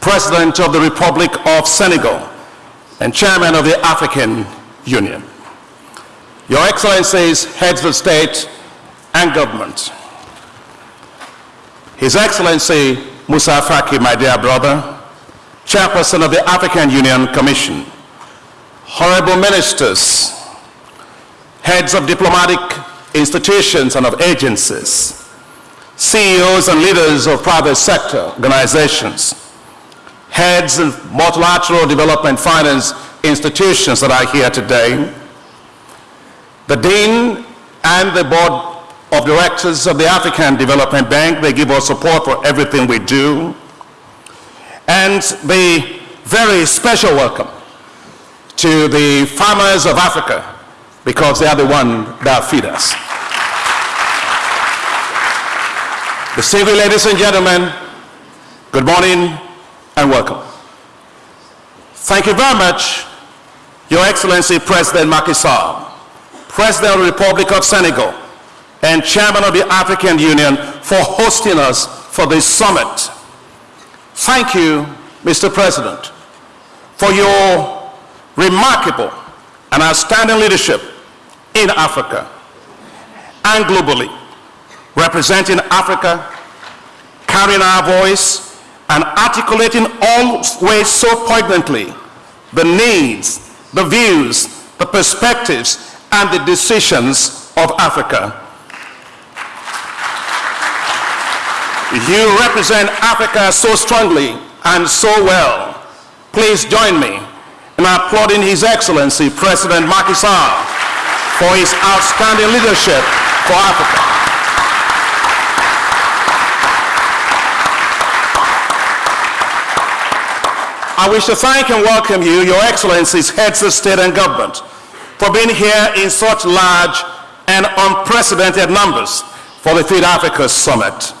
President of the Republic of Senegal, and Chairman of the African Union. Your Excellencies, heads of state and government, His Excellency Moussa Faki, my dear brother, Chairperson of the African Union Commission, honorable ministers, heads of diplomatic institutions and of agencies, CEOs and leaders of private sector organizations, heads of multilateral development finance institutions that are here today, the Dean and the Board of Directors of the African Development Bank, they give us support for everything we do, and the very special welcome to the farmers of Africa because they are the one that feed us. Distinguished ladies and gentlemen, good morning and welcome. Thank you very much, Your Excellency President Macky Sall, President of the Republic of Senegal, and Chairman of the African Union for hosting us for this summit. Thank you, Mr. President, for your remarkable and outstanding leadership in Africa and globally, representing Africa, carrying our voice, and articulating always so poignantly the needs, the views, the perspectives, and the decisions of Africa. You represent Africa so strongly and so well. Please join me in applauding His Excellency President Macky Sall for his outstanding leadership for Africa. I wish to thank and welcome you, Your Excellencies, heads of state and government, for being here in such large and unprecedented numbers for the Feed Africa Summit.